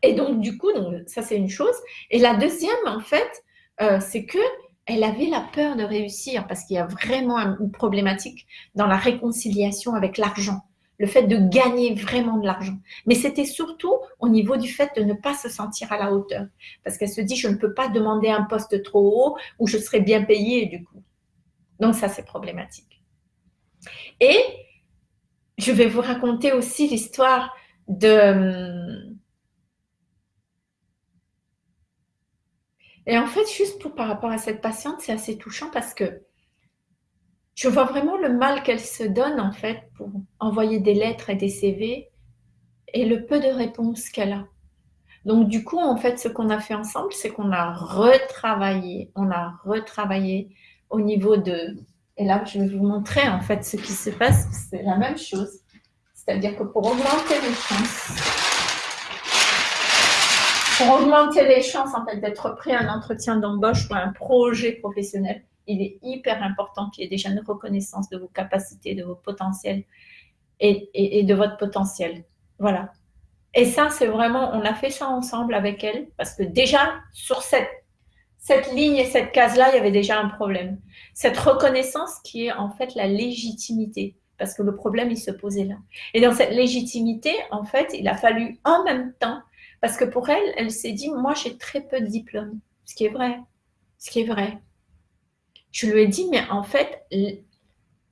Et donc, du coup, ça, c'est une chose. Et la deuxième, en fait, euh, c'est que elle avait la peur de réussir parce qu'il y a vraiment une problématique dans la réconciliation avec l'argent le fait de gagner vraiment de l'argent. Mais c'était surtout au niveau du fait de ne pas se sentir à la hauteur. Parce qu'elle se dit, je ne peux pas demander un poste trop haut où je serai bien payée du coup. Donc ça, c'est problématique. Et je vais vous raconter aussi l'histoire de... Et en fait, juste par rapport à cette patiente, c'est assez touchant parce que je vois vraiment le mal qu'elle se donne en fait pour envoyer des lettres et des CV et le peu de réponses qu'elle a. Donc du coup, en fait, ce qu'on a fait ensemble, c'est qu'on a retravaillé, on a retravaillé au niveau de... Et là, je vais vous montrer en fait ce qui se passe, c'est la même chose. C'est-à-dire que pour augmenter les chances, pour augmenter les chances en fait d'être pris à un entretien d'embauche ou à un projet professionnel, il est hyper important qu'il y ait déjà une reconnaissance de vos capacités, de vos potentiels et, de votre potentiel. Voilà. Et ça, c'est vraiment, on a fait ça ensemble avec elle parce que déjà, sur cette, cette ligne et cette case-là, il y avait déjà un problème. Cette reconnaissance qui est en fait la légitimité parce que le problème, il se posait là. Et dans cette légitimité, en fait, il a fallu en même temps, parce que pour elle, elle s'est dit, moi, j'ai très peu de diplômes, ce qui est vrai, ce qui est vrai. Je lui ai dit, mais en fait,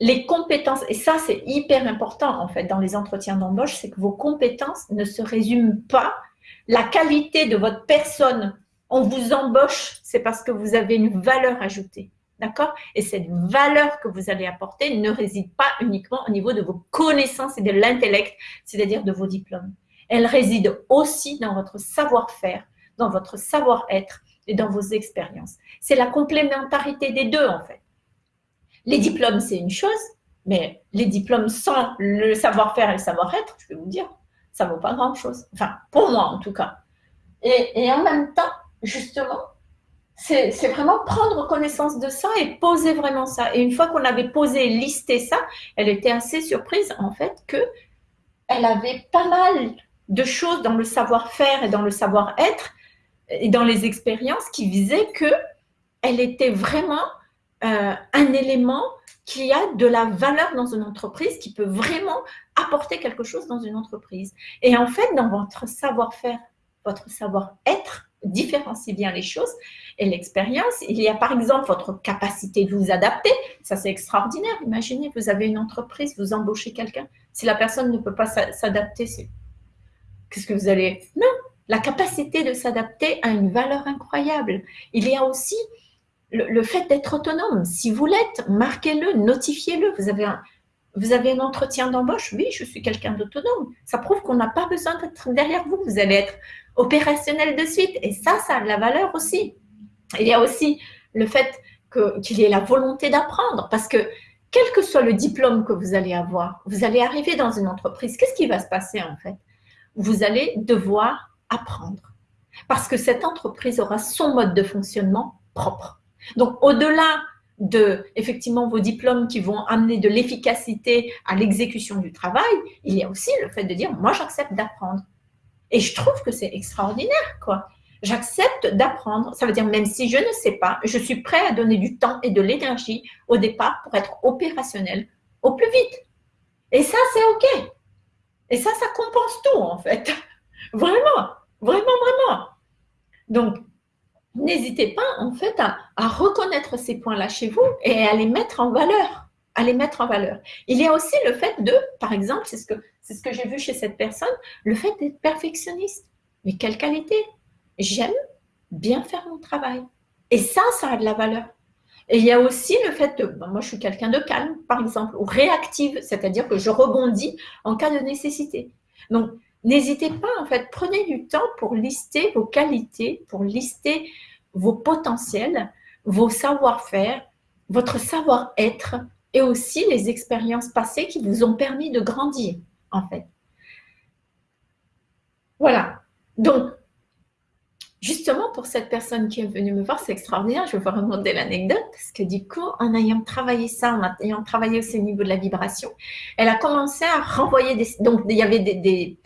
les compétences, et ça c'est hyper important en fait dans les entretiens d'embauche, c'est que vos compétences ne se résument pas, la qualité de votre personne, on vous embauche, c'est parce que vous avez une valeur ajoutée. D'accord? Et cette valeur que vous allez apporter ne réside pas uniquement au niveau de vos connaissances et de l'intellect, c'est-à-dire de vos diplômes. Elle réside aussi dans votre savoir-faire, dans votre savoir-être, et dans vos expériences. C'est la complémentarité des deux, en fait. Les diplômes, c'est une chose, mais les diplômes sans le savoir-faire et le savoir-être, je vais vous dire, ça ne vaut pas grand-chose. Enfin, pour moi, en tout cas. Et, en même temps, justement, c'est vraiment prendre connaissance de ça et poser vraiment ça. Et une fois qu'on avait posé et listé ça, elle était assez surprise en fait que elle avait pas mal de choses dans le savoir-faire et dans le savoir-être et dans les expériences qui visaient que elle était vraiment euh, un élément qui a de la valeur dans une entreprise, qui peut vraiment apporter quelque chose dans une entreprise. Et en fait, dans votre savoir-faire, votre savoir-être, différencie bien les choses et l'expérience. Il y a par exemple votre capacité de vous adapter. Ça, c'est extraordinaire. Imaginez, vous avez une entreprise, vous embauchez quelqu'un. Si la personne ne peut pas s'adapter, c'est qu'est-ce que vous allez... Non, la capacité de s'adapter a une valeur incroyable. Il y a aussi le, fait d'être autonome. Si vous l'êtes, marquez-le, notifiez-le. Vous avez un, vous avez un entretien d'embauche? Oui, je suis quelqu'un d'autonome. Ça prouve qu'on n'a pas besoin d'être derrière vous. Vous allez être opérationnel de suite. Et ça, ça a de la valeur aussi. Il y a aussi le fait qu'il y ait la volonté d'apprendre. Parce que quel que soit le diplôme que vous allez avoir, vous allez arriver dans une entreprise. Qu'est-ce qui va se passer en fait? Vous allez devoir apprendre. Parce que cette entreprise aura son mode de fonctionnement propre. Donc, au-delà de, effectivement, vos diplômes qui vont amener de l'efficacité à l'exécution du travail, il y a aussi le fait de dire, moi, j'accepte d'apprendre. Et je trouve que c'est extraordinaire, quoi. J'accepte d'apprendre. Ça veut dire, même si je ne sais pas, je suis prêt à donner du temps et de l'énergie au départ pour être opérationnel au plus vite. Et ça, c'est OK. Et ça, ça compense tout, en fait. [laughs] Vraiment, vraiment, vraiment. Donc, n'hésitez pas en fait à, reconnaître ces points-là chez vous et à les mettre en valeur. À les mettre en valeur. Il y a aussi le fait de, par exemple, c'est ce que, c'est ce que j'ai vu chez cette personne, le fait d'être perfectionniste. Mais quelle qualité J'aime bien faire mon travail. Et ça, ça a de la valeur. Et il y a aussi le fait de, moi je suis quelqu'un de calme, par exemple, ou réactive, c'est-à-dire que je rebondis en cas de nécessité. Donc, N'hésitez pas, en fait, prenez du temps pour lister vos qualités, pour lister vos potentiels, vos savoir-faire, votre savoir-être et aussi les expériences passées qui vous ont permis de grandir, en fait. Voilà. Donc, justement, pour cette personne qui est venue me voir, c'est extraordinaire. Je vais vous raconter l'anecdote parce que du coup, en ayant travaillé ça, en ayant travaillé aussi au niveau de la vibration, elle a commencé à renvoyer des... Donc, il y avait des,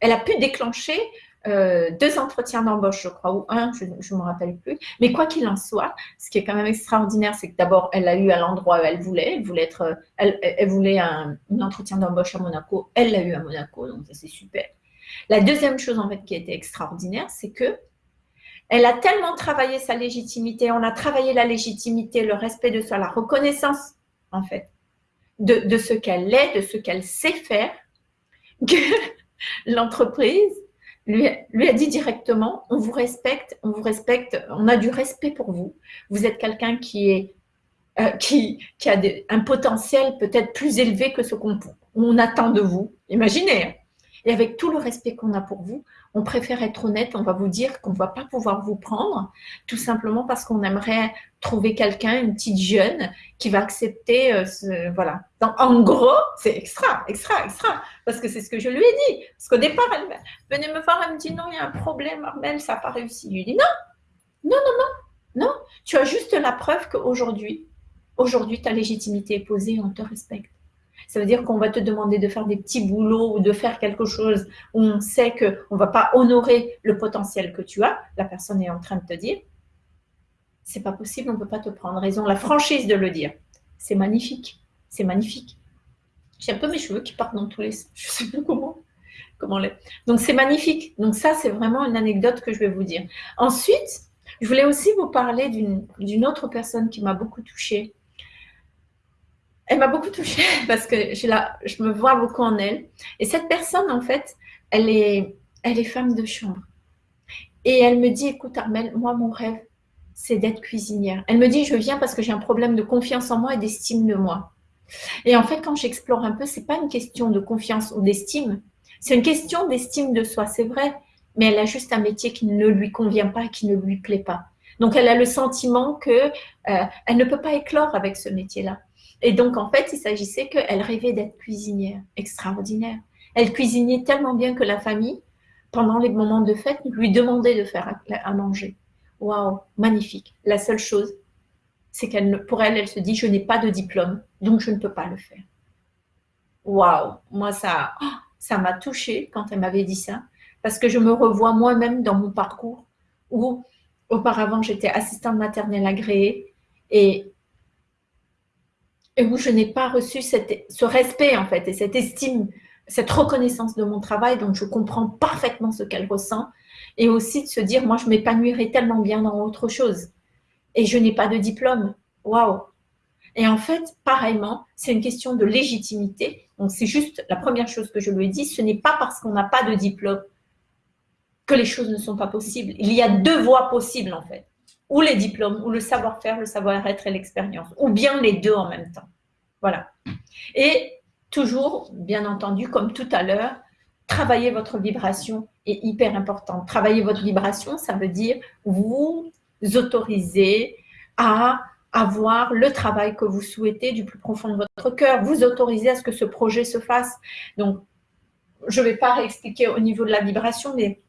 elle a pu déclencher euh, deux entretiens d'embauche, je crois, ou un, je ne me rappelle plus. Mais quoi qu'il en soit, ce qui est quand même extraordinaire, c'est que d'abord, elle l'a eu à l'endroit où elle voulait. Elle voulait, être, elle, voulait un, entretien d'embauche à Monaco. Elle l'a eu à Monaco, donc ça, c'est super. La deuxième chose, en fait, qui était extraordinaire, c'est que elle a tellement travaillé sa légitimité, on a travaillé la légitimité, le respect de soi, la reconnaissance, en fait, de, ce qu'elle est, de ce qu'elle sait faire, [laughs] que l'entreprise lui, a dit directement, on vous respecte, on vous respecte, on a du respect pour vous. Vous êtes quelqu'un qui euh, a un potentiel peut-être plus élevé que ce qu'on attend de vous. Imaginez. Et avec tout le respect qu'on a pour vous, on préfère être honnête, on va vous dire qu'on ne va pas pouvoir vous prendre, tout simplement parce qu'on aimerait trouver quelqu'un, une petite jeune, qui va accepter euh, ce, voilà. En gros, c'est extra, extra, extra, parce que c'est ce que je lui ai dit. Parce qu'au départ, elle venait me voir, elle me dit non, il y a un problème, Armel, ça n'a pas réussi. Je lui dis non, non, non, non, non, tu as juste la preuve qu'aujourd'hui, aujourd'hui, ta légitimité est posée, on te respecte. Ça veut dire qu'on va te demander de faire des petits boulots ou de faire quelque chose où on sait qu'on ne va pas honorer le potentiel que tu as. La personne est en train de te dire, c'est pas possible, on ne peut pas te prendre raison. La franchise de le dire, c'est magnifique. C'est magnifique. J'ai un peu mes cheveux qui partent dans tous les sens. Je ne sais plus comment. comment les... Donc, c'est magnifique. Donc, ça, c'est vraiment une anecdote que je vais vous dire. Ensuite, je voulais aussi vous parler d'une autre personne qui m'a beaucoup touchée elle m'a beaucoup touchée [laughs] parce que je, me vois beaucoup en elle. Et cette personne, en fait, elle est, femme de chambre. Et elle me dit, écoute Armel, moi, mon rêve, c'est d'être cuisinière. Elle me dit, je viens parce que j'ai un problème de confiance en moi et d'estime de moi. Et en fait, quand j'explore un peu, c'est pas une question de confiance ou d'estime. C'est une question d'estime de soi, c'est vrai. Mais elle a juste un métier qui ne lui convient pas, qui ne lui plaît pas. Donc, elle a le sentiment que euh, elle ne peut pas éclore avec ce métier-là. Et donc, en fait, il s'agissait qu'elle rêvait d'être cuisinière, extraordinaire. Elle cuisinait tellement bien que la famille, pendant les moments de fête, lui demandait de faire à manger. waouh, magnifique. La seule chose, c'est qu'elle, pour elle, elle se dit, je n'ai pas de diplôme, donc je ne peux pas le faire. Waouh, moi ça, ça m'a touchée quand elle m'avait dit ça, parce que je me revois moi-même dans mon parcours où auparavant j'étais assistante maternelle agréée et, et où je n'ai pas reçu ce respect en fait et cette estime, cette reconnaissance de mon travail, donc je comprends parfaitement ce qu'elle ressent et aussi de se dire, moi je m'épanouirais tellement bien dans autre chose et je n'ai pas de diplôme. Waouh Et en fait, pareillement, c'est une question de légitimité. Donc c'est juste la première chose que je lui ai dit, ce n'est pas parce qu'on n'a pas de diplôme que les choses ne sont pas possibles. Il y a deux voies possibles en fait. Ou les diplômes, ou le savoir-faire, le savoir-être et l'expérience. Ou bien les deux en même temps. Voilà. Et toujours, bien entendu, comme tout à l'heure, travailler votre vibration est hyper important. Travailler votre vibration, ça veut dire vous autoriser à avoir le travail que vous souhaitez du plus profond de votre cœur, vous autoriser à ce que ce projet se fasse. Donc, je ne vais pas réexpliquer au niveau de la vibration, mais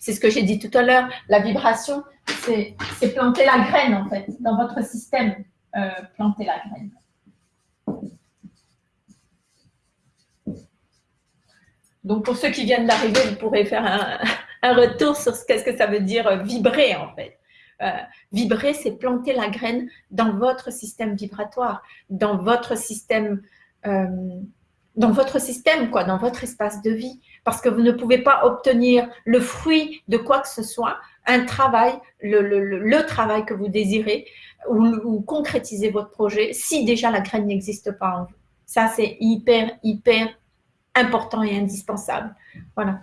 c'est ce que j'ai dit tout à l'heure. La vibration, c'est planter la graine, en fait, dans votre système. Euh, planter la graine. Donc, pour ceux qui viennent d'arriver, vous pourrez faire un, retour sur ce que ça veut dire euh, vibrer, en fait. Euh, vibrer, c'est planter la graine dans votre système vibratoire, dans votre système, dans votre système, quoi, dans votre espace de vie. Parce que vous ne pouvez pas obtenir le fruit de quoi que ce soit, un travail, le, travail que vous désirez, ou, concrétiser votre projet, si déjà la graine n'existe pas en vous. Ça, c'est hyper, hyper important et indispensable. Voilà.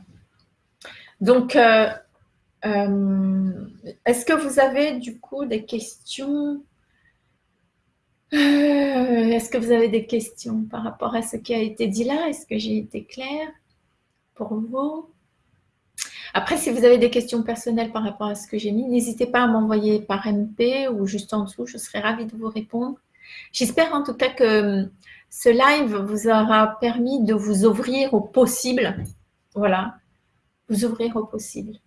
Donc, euh, euh, est-ce que vous avez du coup des questions? Euh, Est-ce que vous avez des questions par rapport à ce qui a été dit là? Est-ce que j'ai été claire? Pour vous Après, si vous avez des questions personnelles par rapport à ce que j'ai mis, n'hésitez pas à m'envoyer par MP ou juste en dessous, je serai ravie de vous répondre. J'espère en tout cas que ce live vous aura permis de vous ouvrir au possible. Voilà, vous ouvrir au possible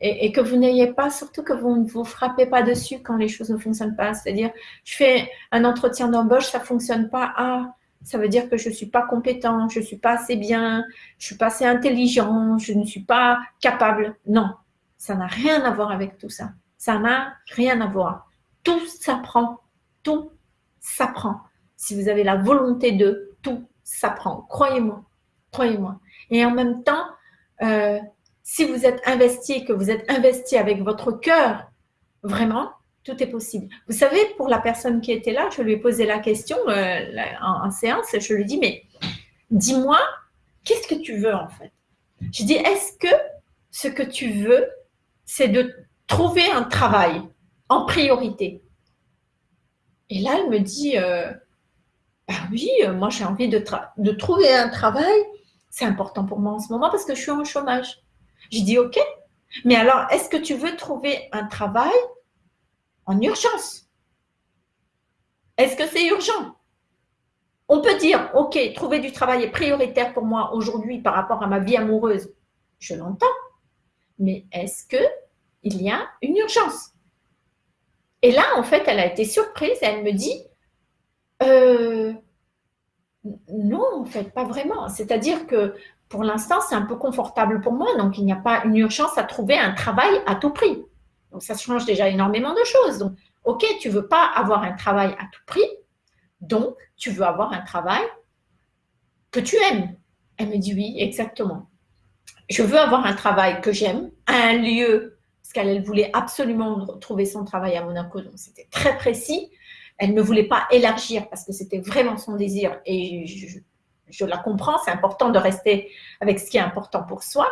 et, que vous n'ayez pas, surtout que vous ne vous frappez pas dessus quand les choses ne fonctionnent pas. C'est-à-dire, je fais un entretien d'embauche, ça ne fonctionne pas. Ah, ça veut dire que je ne suis pas compétent, je ne suis pas assez bien, je ne suis pas assez intelligent, je ne suis pas capable. Non, ça n'a rien à voir avec tout ça. Ça n'a rien à voir. Tout s'apprend. Tout s'apprend. Si vous avez la volonté de, tout s'apprend. Croyez-moi. Croyez-moi. Et en même temps, euh, si vous êtes investi, que vous êtes investi avec votre cœur, vraiment, tout est possible. Vous savez, pour la personne qui était là, je lui ai posé la question euh, en, séance, je lui ai dit, mais dis-moi, qu'est-ce que tu veux en fait? Je dis, est-ce que ce que tu veux, c'est de trouver un travail en priorité? Et là, elle me dit, euh, bah oui, euh, moi j'ai envie de, trouver un travail, c'est important pour moi en ce moment parce que je suis en chômage. Je dis, OK, mais alors, est-ce que tu veux trouver un travail en urgence Est-ce que c'est urgent? On peut dire, OK, trouver du travail est prioritaire pour moi aujourd'hui par rapport à ma vie amoureuse. Je l'entends. Mais est-ce qu'il y a une urgence? Et là, en fait, elle a été surprise elle me dit, euh, non, en fait, pas vraiment. C'est-à-dire que pour l'instant, c'est un peu confortable pour moi, donc il n'y a pas une urgence à trouver un travail à tout prix. Donc ça change déjà énormément de choses. Donc, ok, tu veux pas avoir un travail à tout prix, donc tu veux avoir un travail que tu aimes. Elle me dit oui, exactement. Je veux avoir un travail que j'aime, un lieu, parce qu'elle voulait absolument trouver son travail à Monaco, donc c'était très précis. Elle ne voulait pas élargir parce que c'était vraiment son désir et je, je la comprends, c'est important de rester avec ce qui est important pour soi.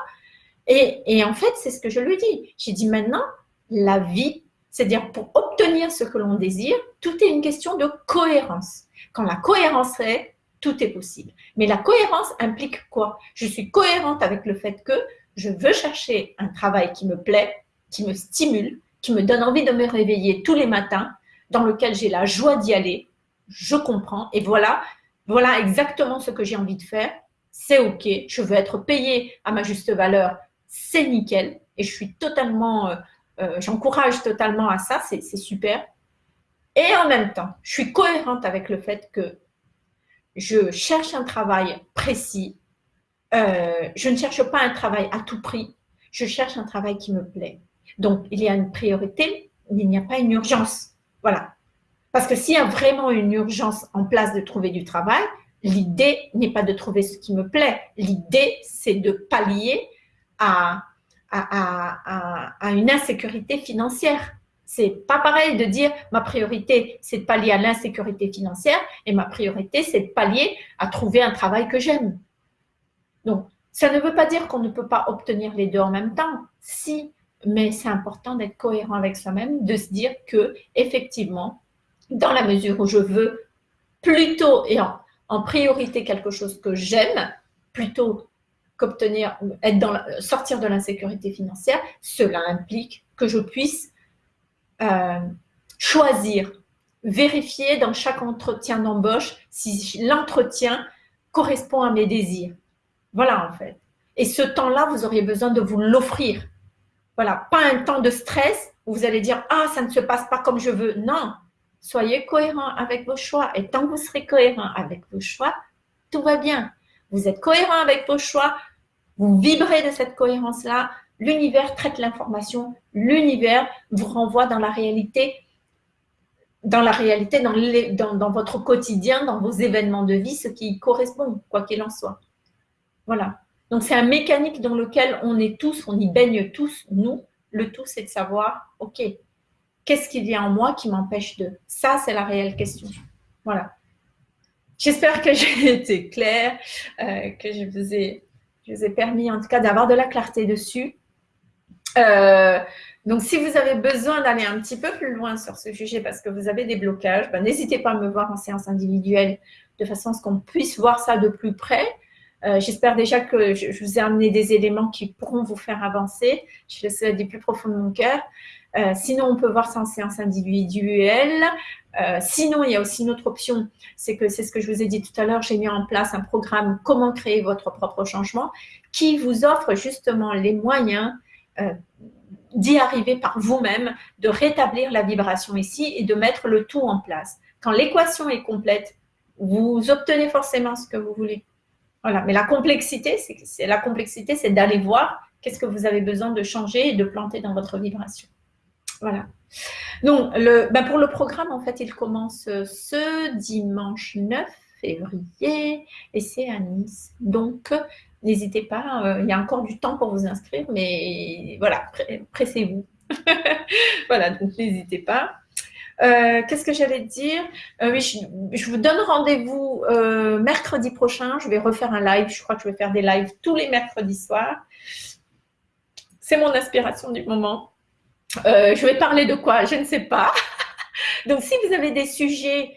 Et, en fait, c'est ce que je lui dis. J'ai dit maintenant, la vie, c'est-à-dire pour obtenir ce que l'on désire, tout est une question de cohérence. Quand la cohérence est, tout est possible. Mais la cohérence implique quoi? Je suis cohérente avec le fait que je veux chercher un travail qui me plaît, qui me stimule, qui me donne envie de me réveiller tous les matins, dans lequel j'ai la joie d'y aller. Je comprends. Et voilà, voilà exactement ce que j'ai envie de faire, c'est OK, je veux être payée à ma juste valeur, c'est nickel, et je suis totalement euh, j'encourage totalement à ça, c'est super. Et en même temps, je suis cohérente avec le fait que je cherche un travail précis. Euh, je ne cherche pas un travail à tout prix. Je cherche un travail qui me plaît. Donc, il y a une priorité, mais il n'y a pas une urgence. Voilà. Parce que s'il y a vraiment une urgence en place de trouver du travail, l'idée n'est pas de trouver ce qui me plaît. L'idée, c'est de pallier à, à, une insécurité financière. C'est pas pareil de dire ma priorité, c'est de pallier à l'insécurité financière et ma priorité, c'est de pallier à trouver un travail que j'aime. Donc, ça ne veut pas dire qu'on ne peut pas obtenir les deux en même temps. Si, mais c'est important d'être cohérent avec soi-même, de se dire que effectivement, dans la mesure où je veux plutôt et en, en priorité quelque chose que j'aime, plutôt qu'obtenir, être sortir de l'insécurité financière, cela implique que je puisse euh, choisir, vérifier dans chaque entretien d'embauche si l'entretien correspond à mes désirs. Voilà en fait. Et ce temps-là, vous auriez besoin de vous l'offrir. Voilà, pas un temps de stress où vous allez dire « Ah, ça ne se passe pas comme je veux ». Non, soyez cohérent avec vos choix. Et tant que vous serez cohérent avec vos choix, tout va bien. Vous êtes cohérent avec vos choix, vous vibrez de cette cohérence-là, l'univers traite l'information, l'univers vous renvoie dans la réalité, dans la réalité, dans, votre quotidien, dans vos événements de vie, ce qui correspond, quoi qu'il en soit. Voilà. Donc, c'est un mécanique dans lequel on est tous, on y baigne tous, nous. Le tout, c'est de savoir, OK, qu'est-ce qu'il y a en moi qui m'empêche de Ça, c'est la réelle question. Voilà. J'espère que j'ai [laughs] été claire, euh, que je vous, ai, permis en tout cas d'avoir de la clarté dessus. Euh, donc, si vous avez besoin d'aller un petit peu plus loin sur ce sujet parce que vous avez des blocages, ben, n'hésitez pas à me voir en séance individuelle de façon à ce qu'on puisse voir ça de plus près. Euh, j'espère déjà que je, vous ai amené des éléments qui pourront vous faire avancer. Je le souhaite du plus profond de mon cœur. Euh, sinon, on peut voir ça en séance individuelle. sinon, il y a aussi une autre option, c'est que c'est ce que je vous ai dit tout à l'heure, j'ai mis en place un programme « Comment créer votre propre changement » qui vous offre justement les moyens euh, d'y arriver par vous-même, de rétablir la vibration ici et de mettre le tout en place. Quand l'équation est complète, vous obtenez forcément ce que vous voulez. Voilà. Mais la complexité, la complexité, c'est d'aller voir qu'est-ce que vous avez besoin de changer et de planter dans votre vibration. Voilà. Donc, ben pour le programme, en fait, il commence ce dimanche 9 février et c'est à Nice. Donc, n'hésitez pas, euh, il y a encore du temps pour vous inscrire, mais voilà, pressez-vous. [laughs] voilà, donc n'hésitez pas. Euh, qu'est-ce que j'allais dire? Euh, je, vous donne rendez-vous mercredi prochain. Je vais refaire un live. Je crois que je vais faire des lives tous les mercredis soirs. C'est mon inspiration du moment. Je vais parler de quoi? Je ne sais pas. [laughs] Donc, si vous avez des sujets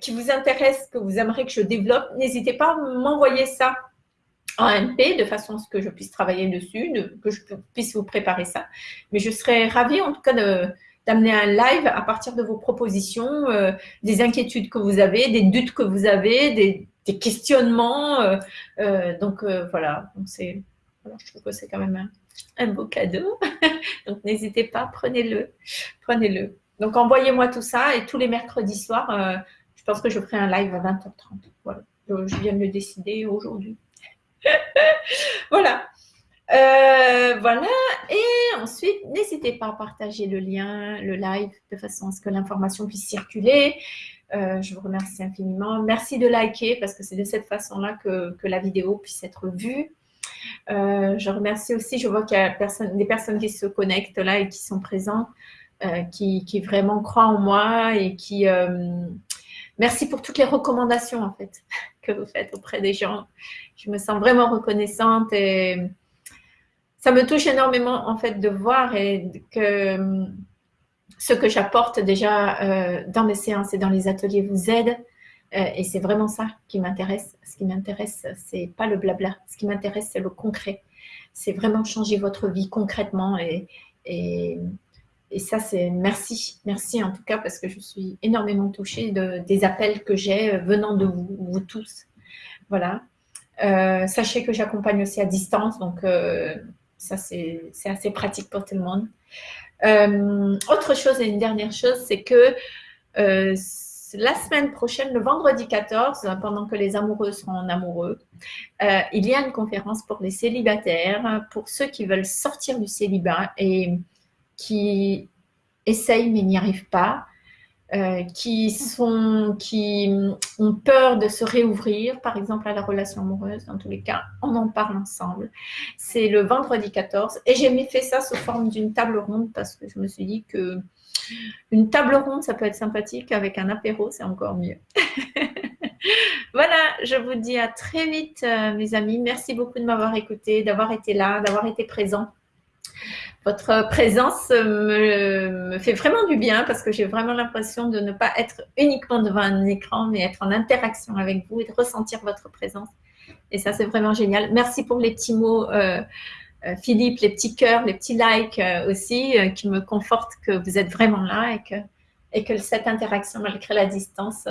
qui vous intéressent, que vous aimeriez que je développe, n'hésitez pas à m'envoyer ça en MP de façon à ce que je puisse travailler dessus, que je puisse vous préparer ça. Mais je serais ravie en tout cas d'amener un live à partir de vos propositions, euh, des inquiétudes que vous avez, des doutes que vous avez, des, questionnements. Euh, euh, donc voilà, donc c'est, je trouve que c'est quand même un, beau cadeau. [laughs] donc n'hésitez pas, prenez-le, prenez-le. Donc envoyez-moi tout ça et tous les mercredis soirs, je pense que je ferai un live à 20h30. Voilà, je viens de le décider aujourd'hui. [laughs] voilà. Euh, voilà. Et ensuite, n'hésitez pas à partager le lien, le live, de façon à ce que l'information puisse circuler. Euh, je vous remercie infiniment. Merci de liker parce que c'est de cette façon-là que, la vidéo puisse être vue. Euh, je remercie aussi, je vois qu'il y a des personnes qui se connectent là et qui sont présents, qui, qui, vraiment croient en moi et qui, Merci pour toutes les recommandations en fait [laughs] que vous faites auprès des gens. Je me sens vraiment reconnaissante et ça me touche énormément en fait de voir que ce que j'apporte déjà euh, dans mes séances et dans les ateliers vous aide. Euh, et c'est vraiment ça qui m'intéresse. Ce qui m'intéresse, c'est pas le blabla. Ce qui m'intéresse, c'est le concret. C'est vraiment changer votre vie concrètement et, ça, c'est merci. Merci en tout cas parce que je suis énormément touchée de, des appels que j'ai venant de vous, vous tous. Voilà. Euh, sachez que j'accompagne aussi à distance. Donc, euh, ça c'est assez pratique pour tout le monde. Autre chose et une dernière chose, c'est que la semaine prochaine, le vendredi 14, pendant que les amoureux seront en amoureux, euh, il y a une conférence pour les célibataires, pour ceux qui veulent sortir du célibat et qui essayent mais n'y arrivent pas. Euh, qui, sont, qui ont peur de se réouvrir, par exemple à la relation amoureuse, dans tous les cas, on en parle ensemble. C'est le vendredi 14 et j'ai fait ça sous forme d'une table ronde parce que je me suis dit que une table ronde, ça peut être sympathique, avec un apéro, c'est encore mieux. [laughs] voilà, je vous dis à très vite, euh, mes amis. Merci beaucoup de m'avoir écouté, d'avoir été là, d'avoir été présent. Votre présence me, fait vraiment du bien parce que j'ai vraiment l'impression de ne pas être uniquement devant un écran, mais être en interaction avec vous et de ressentir votre présence. Et ça, c'est vraiment génial. Merci pour les petits mots, euh, Philippe, les petits cœurs, les petits likes euh, aussi, qui me confortent que vous êtes vraiment là et que, et que cette interaction, malgré la distance,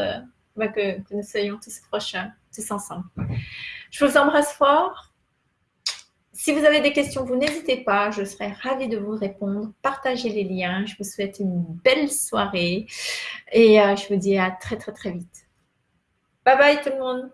bah, que, que, nous soyons tous proches, tous ensemble. Je vous embrasse fort. Si vous avez des questions, vous n'hésitez pas, je serai ravie de vous répondre. Partagez les liens. Je vous souhaite une belle soirée et euh, je vous dis à très très très vite. Bye bye tout le monde